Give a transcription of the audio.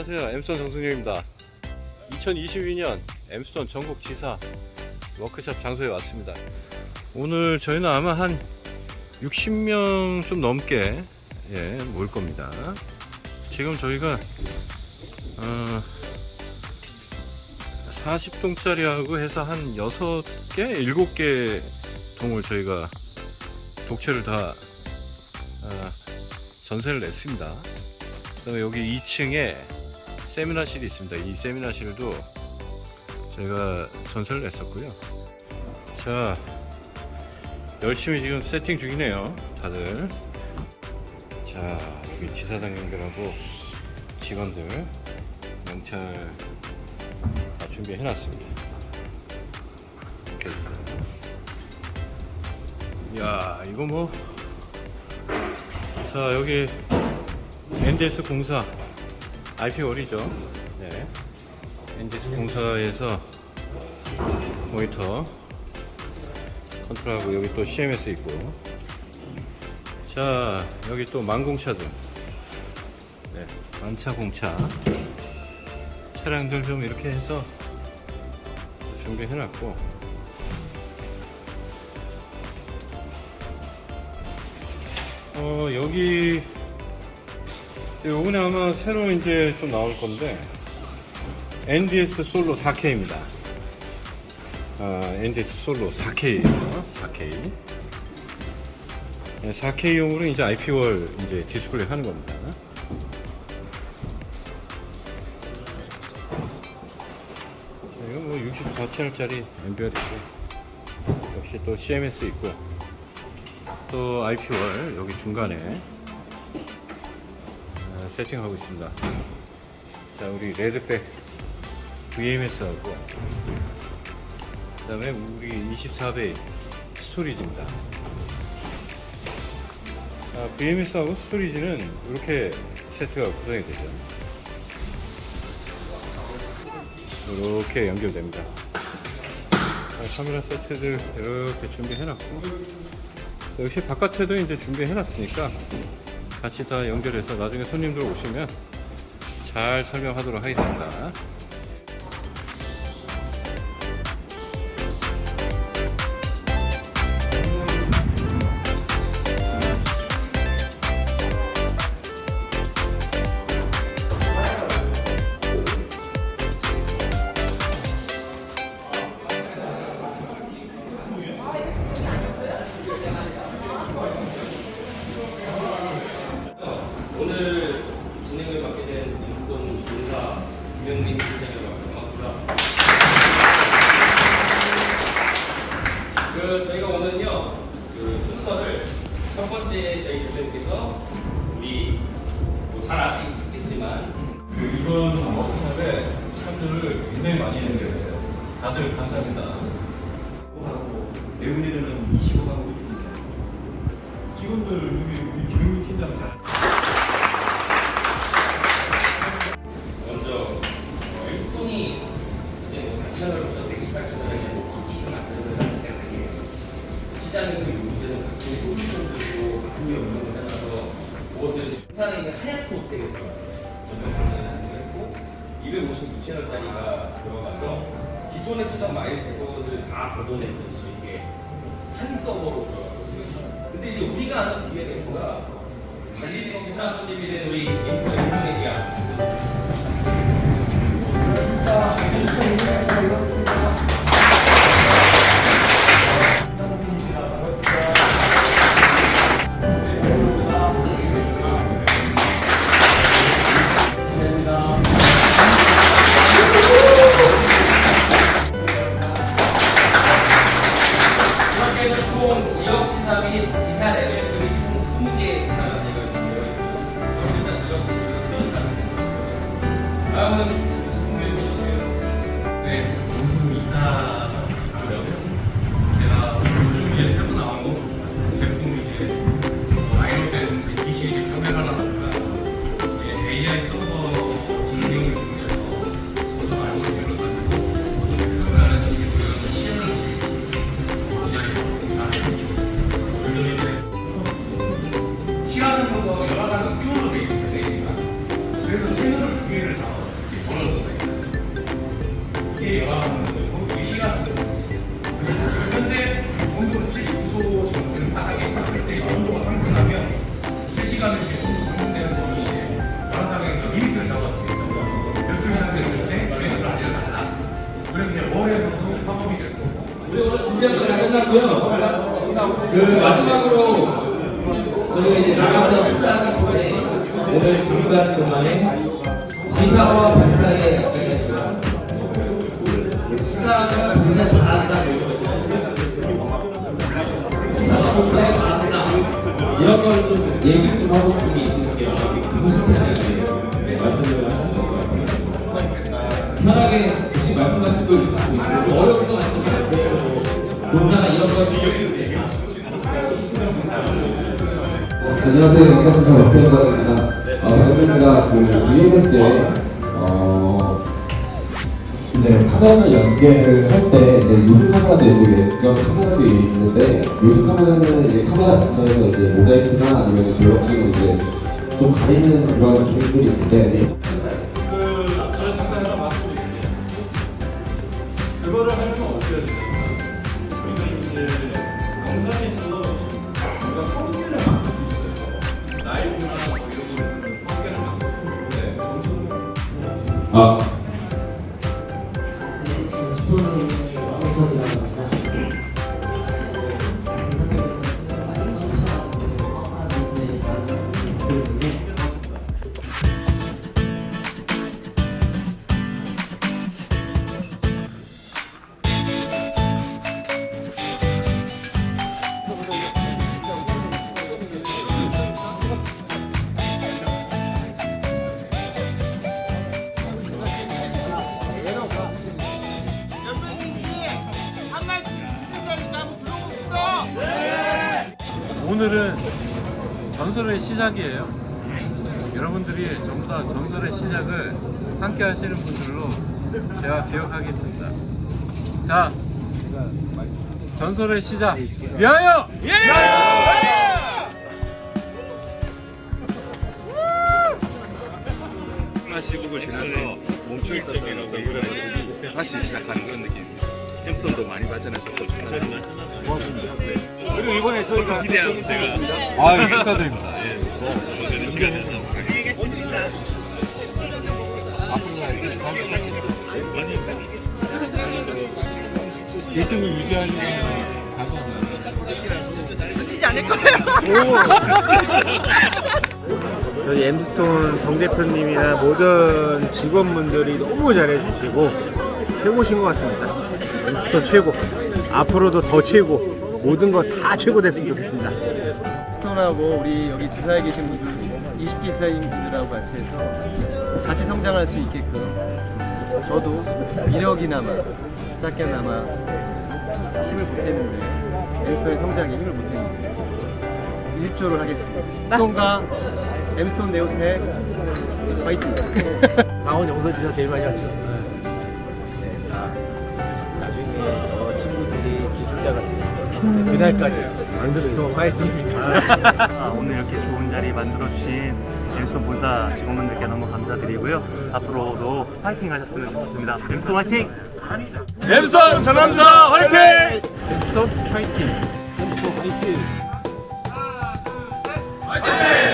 자 안녕하세요. 엠스톤 정승용입니다. 2022년 엠스톤 전국 지사 워크샵 장소에 왔습니다. 오늘 저희는 아마 한 60명 좀 넘게 예, 모일 겁니다. 지금 저희가 어, 40동짜리 하고 해서 한 6개, 7개 동을 저희가 독채를 다 어, 전세를 냈습니다. 그 다음에 여기 2층에 세미나실이 있습니다. 이 세미나실도 제가 전세를 냈었고요. 자, 열심히 지금 세팅 중이네요. 다들. 자, 여기 지사장님들하고 직원들 명찰 다 준비해 놨습니다. 이렇게. 야, 이거 뭐. 자, 여기 NDS 공사 IP월이죠. 네. NDS 공사에서 모니터 컨트롤하고 여기 또 CMS 있고. 자, 여기 또 만공차들. 네, 만차 공차. 차량들 좀 이렇게 해서 준비해 놨고. 어, 여기 요번에 아마 새로 이제 좀 나올 건데 NDS 솔로 4K입니다. 아, NDS 솔로 4K예요. 4K. 4K용으로 이제 IP wall 이제 디스플레이 하는 겁니다. 자, 이거 뭐 64채널짜리 엠비얼이고 역시 또 CMS 있고 또 IP월 여기 중간에 어, 세팅하고 있습니다. 자, 우리 레드백 VMS하고 그 다음에 우리 24배 스토리지입니다. 아, VMS하고 스토리지는 이렇게 세트가 구성이 되죠. 이렇게 연결됩니다. 자, 카메라 세트들 이렇게 준비해놨고 역시 바깥에도 이제 준비해놨으니까 같이 다 연결해서 나중에 손님들 오시면 잘 설명하도록 하겠습니다. 김영민 팀장이라고 합니다. 그 저희가 오늘은요 그 순서를 첫 번째 저희 대표님께서 우리 뭐 잘 아시겠지만 그 이번 워크샵에 참여를 굉장히 많이 했는데 다들 감사합니다. 하고 내분이들은 25가구 직원들 여기 우리 김용민 팀장 잘. 많이 연구를 해놔서 무엇들 부산에 있는 하얗트 호텔에 들어갔어요. 연구를 진행했고 256천원짜리가 들어가서 기존에 쓰던 마일스코어들 다 걷어내는 저희게 한 서버로 들어갔거든요. 근데 이제 우리가 아는 DNS가 관리직 지사 손님이 된 우리 임승혜 씨가 됩 그 마지막으로 저희가 이제 나가서 식사하기 전에 오늘 잠깐 동안에 지사와 약간 있지만 지사가 굉장히 잘한다 이런 거 있잖아요. 지사가 굉장히 잘한다 이런 걸 좀 얘기 좀 하고 싶은 게 있으시면 하고 싶은 게 말씀을 하시는 것 같아요. 편하게 혹시 말씀하실 거 있으시고 좀 어려운 거 같지만 본사나 이런 거좀 안녕하세요. 영상부터 박태현입니다. 어, 반갑습니다. 그 VMS에 어, 네, 카메라 연결을 할 때 이제 요즘 카메라도 있고 예전 카메라도 있는데 요즘 카메라는 이제 카메라 자체에서 이제 모자이크나 아니면 그런 식으로 이제 좀 가리는 그런 기능들이 있는데 네. 그거를 하려면 어떻게 해야 되냐 오늘은 전설의 시작이에요. 여러분들이 전부 다 전설의 시작을 함께 하시는 분들로 제가 기억하겠습니다. 자, 전설의 시작. 위하여! 코로나 시국을 지나서 멈춰 있었던 어떤 그런 다시 시작하는 그런 느낌입니다. 햄스턴도 많이 발전하셨고. 그리고 이번에 저희가 기대하고 제가 아 축하드립니다. 예, 시간 내서 일등을 유지하려면 저희 엠스톤 정 대표님이나 모든 직원분들이 너무 잘해주시고 최고신 것 같습니다. 엠스톤 최고. 앞으로도 더 최고. 모든 거 다 최고 됐으면 좋겠습니다. 스톤하고 우리 여기 지사에 계신 분들 20기 지사님들하고 같이 해서 같이 성장할 수 있게끔 저도 이력이나마 작게나마 힘을 보태는데 엠스톤의 성장에 힘을 보태는데 일조를 하겠습니다. 스톤과 엠스톤 네오텍 화이팅! 강원 영서지사 제일 많이 왔죠. 그날까지 안드스토 화이팅입니다. 아, 오늘 이렇게 좋은 자리 만들어주신 엠스 본사 직원분들께 너무 감사드리고요. 앞으로도 화이팅 하셨으면 좋겠습니다. 엠스 화이팅! 엠스 전남자 화이팅! 엠스 화이팅! 엠스 화이팅! 하나, 둘, 셋! 화이팅!